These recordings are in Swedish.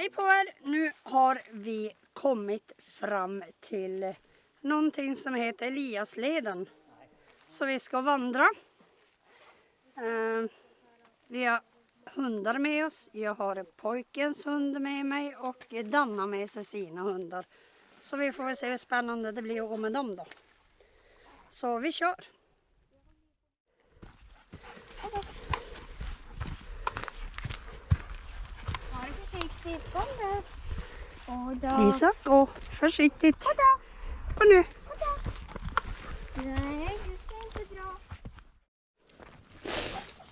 Hej på er! Nu har vi kommit fram till någonting som heter Eliasleden. Så vi ska vandra. Eh, vi har hundar med oss. Jag har pojkens hund med mig och Danna med sig sina hundar. Så vi får väl se hur spännande det blir att gå med dem då. Så vi kör! Ja, försiktigt. Kom där. Och då. Lisa, gå försiktigt. Och då. Och nu. Och då. Nej, du ska inte dra.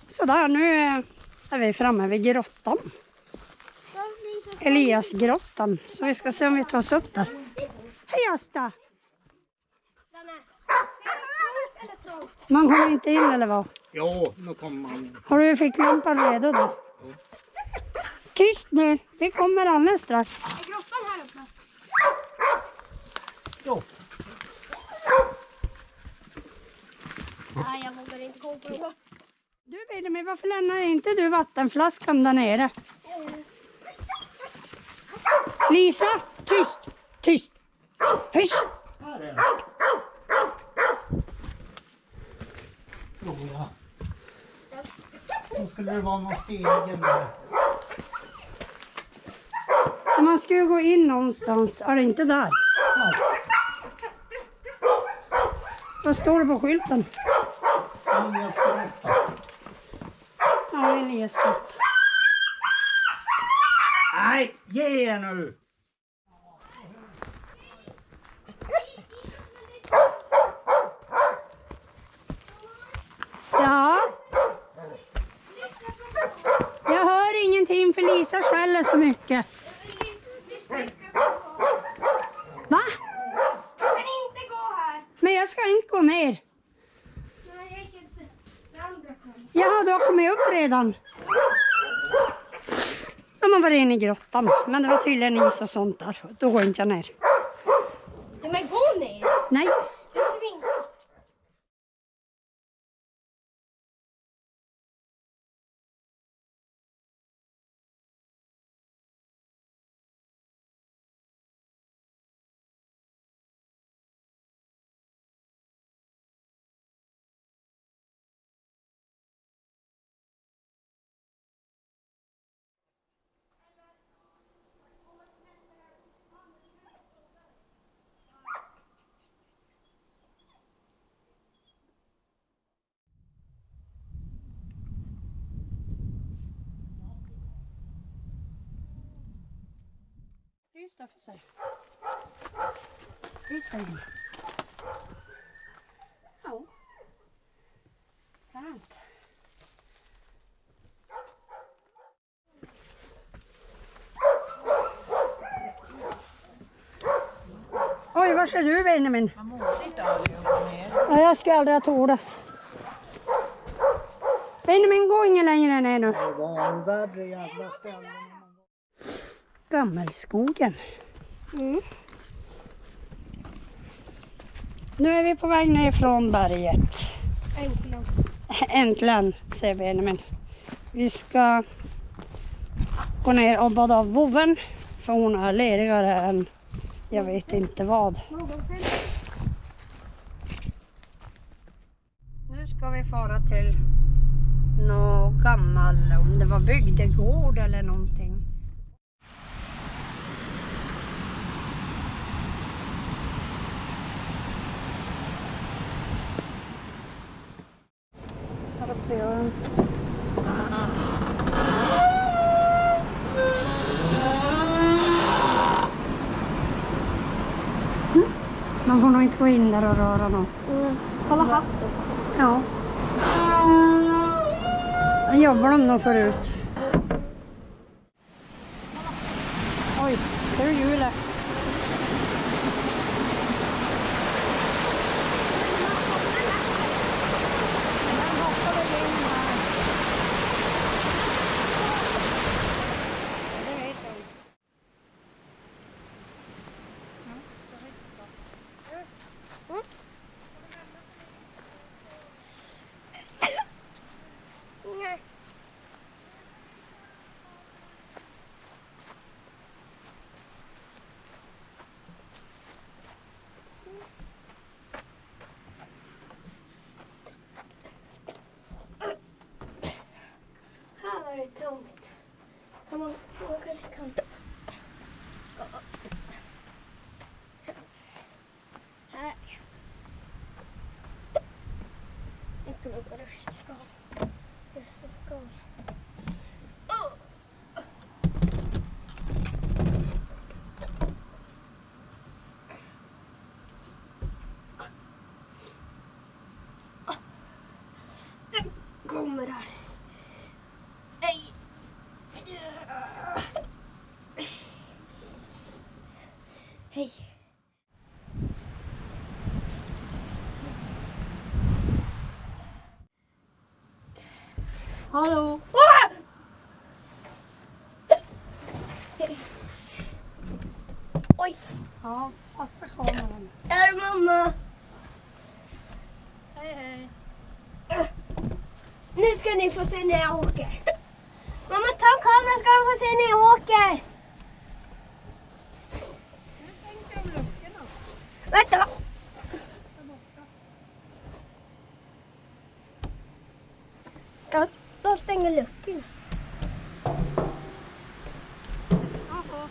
Sådär, nu är vi framme vid grottan. Eliasgrottan. Så vi ska se om vi tar oss upp där. Hej Asta! Man kommer inte in eller vad? Jo, nu kommer man. Har du ficklampan redo då? Tyst nu, vi kommer alldeles strax. Är grottan här uppe? Jo. Nej, jag vågar inte gå på den. Du Benjamin, varför lämnar inte du vattenflaskan där nere? Lisa, tyst, tyst. Hysch! Här är den. Tror jag. Då skulle det vara någon stegen där. Man ska ju gå in någonstans, är det inte där? Vad står det på skylten? Ja, Eliasgrott. Nej, ge er nu! Ja. Jag hör ingenting för Lisa skäller så mycket. Va? Jag kan inte gå här. Men jag ska inte gå ner. Nej, jag gick inte. Det andra stället. Jaha, du har kommit upp redan. De har varit inne i grottan, men det var tydligen is och sånt där. Då går inte jag ner. Men gå ner. Nej, Du svinkar. Lys där för sig. Lys där inne. Ja. Fränt. Oj, var är du Benjamin? Ja, jag skulle aldrig ha tordas. Benjamin, gå ingen längre ner nu. Det var en värre jävla ställe. Gammelskogen. Mm. Nu är vi på väg ner från berget. Äntligen. Äntligen, säger Benjamin. Vi ska gå ner och bada av vovven. För hon är ledigare än jag vet inte vad. Nu ska vi fara till någon gammal, om det var bygdegård eller någonting. Här uppe gör den. Mm. Man får nog inte gå in där och röra något. Mm. Kolla hatten. Ja. Där jobbar de nog förut. Oj, ser du hjulet? Den hoppade igenom här. Det vet jag inte. Nej. Man, man kanske kan... gå upp. Här. Jag kan åka rutschskal. Rutschskal. Oh! kommer här. Hej! Hej. Hallå? Oj, Ja, passa kameran. är mamma. Hej hej. Nu ska ni få se när jag åker. Mamma, ta kameran ska du få se när jag åker. Nu sänker de luckorna. Vänta. De, de stänger luckorna. Jaha.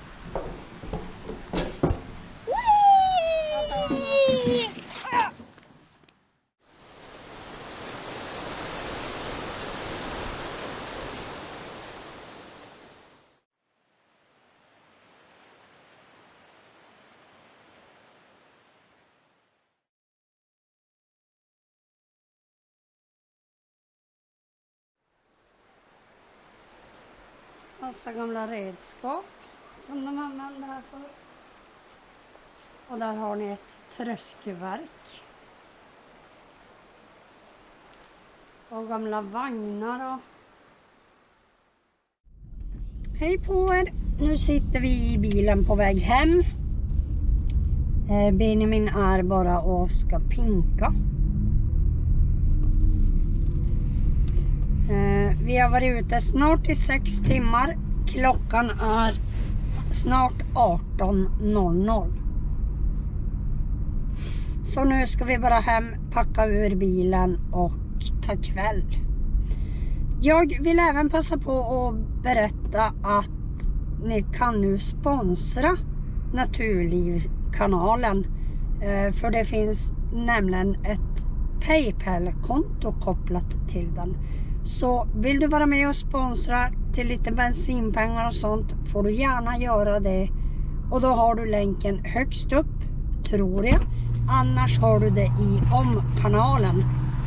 Whee! Massa gamla redskap som de använder här för. Och där har ni ett tröskelverk. Och gamla vagnar och... Hej på er! Nu sitter vi i bilen på väg hem. Eh, Benjamin är bara och ska pinka. Vi har varit ute snart i sex timmar. Klockan är snart 18.00. Så nu ska vi bara hem, packa ur bilen och ta kväll. Jag vill även passa på att berätta att ni kan nu sponsra Naturlivskanalen. Eh, för det finns nämligen ett Paypal-konto kopplat till den. Så vill du vara med och sponsra till lite bensinpengar och sånt får du gärna göra det. Och då har du länken högst upp, tror jag. Annars har du det i om-kanalen.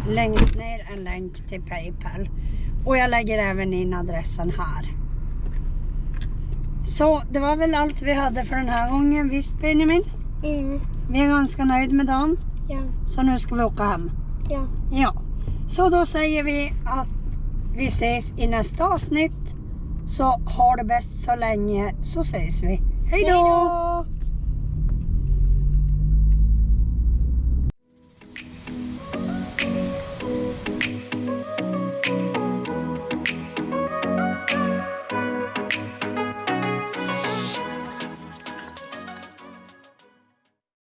Längst ner en länk till Paypal. Och jag lägger även in adressen här. Så det var väl allt vi hade för den här gången. Visst Benjamin? Mm, Vi är ganska nöjd med dagen. ja, Så nu ska vi åka hem. ja. Ja, så då säger vi att vi ses i nästa avsnitt. Så ha det bäst så länge så ses vi. Hej då! Hej då!